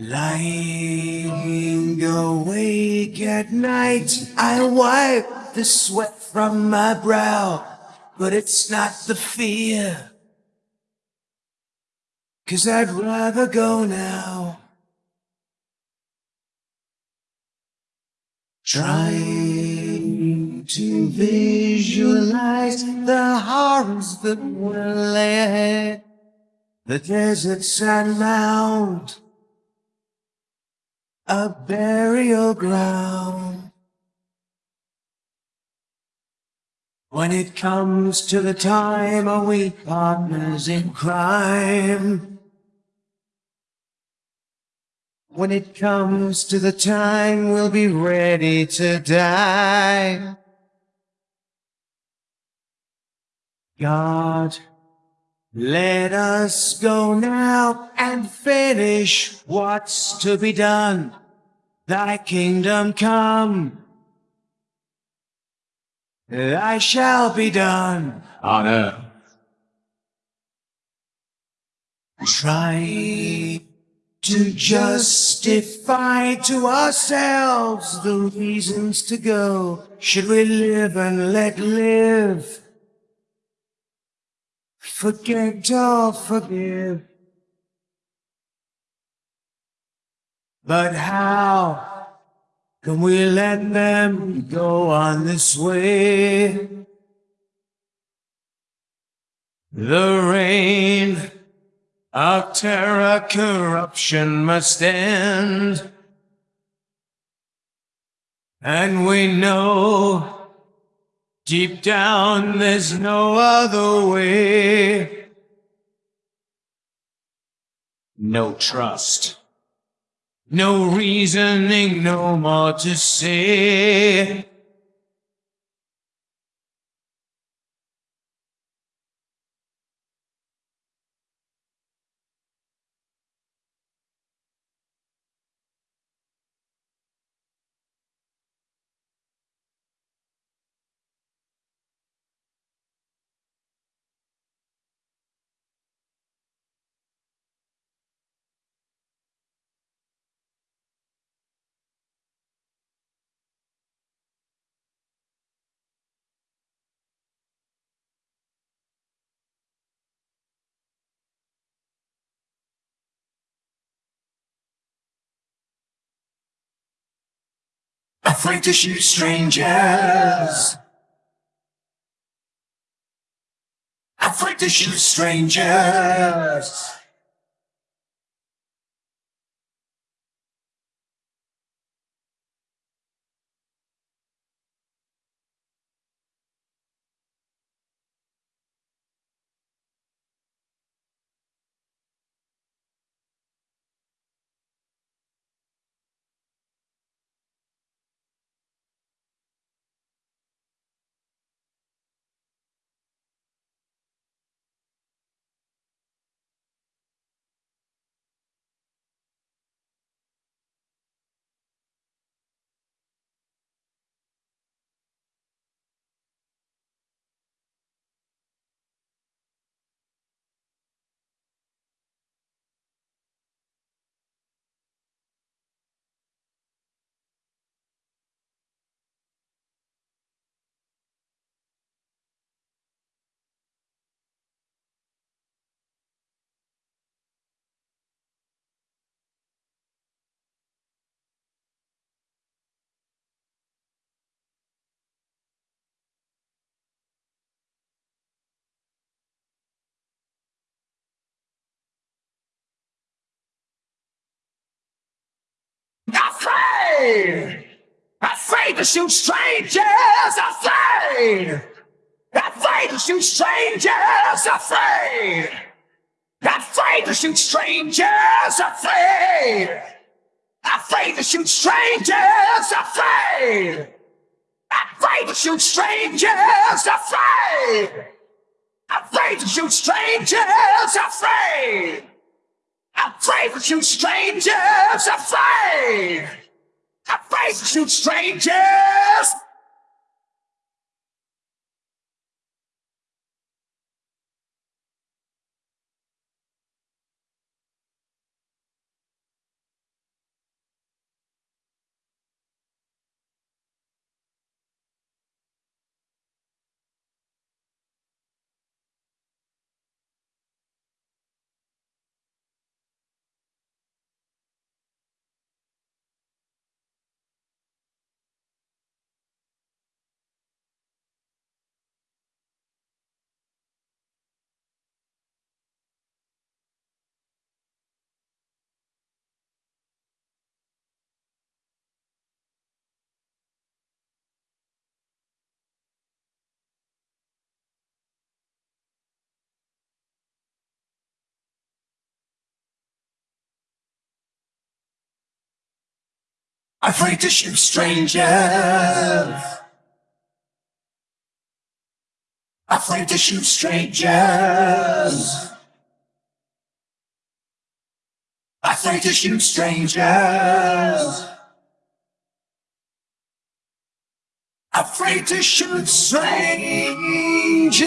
Lying awake at night, I wipe the sweat from my brow, but it's not the fear. Cause I'd rather go now. Trying to visualize the horrors that will lay ahead, the desert sand mound a burial ground. When it comes to the time, are we partners in crime? When it comes to the time, we'll be ready to die. God, let us go now and finish what's to be done thy kingdom come. Thy shall be done on earth. Try to justify to ourselves the reasons to go. Should we live and let live? Forget or forgive. But how can we let them go on this way? The reign of terror, corruption must end. And we know deep down there's no other way. No trust. No reasoning, no more to say. Afraid to shoot strangers. Afraid to shoot strangers. Afraid I say to shoot strangers, I say, I say to shoot strangers, I say, I say to shoot strangers, I say, I say to shoot strangers, I say, I say to shoot strangers, I say, I to shoot strangers, I say. I pray strangers, I. I face you, strangers! Afraid to shoot strangers. Afraid to shoot strangers. Afraid to shoot strangers. Afraid to shoot strangers.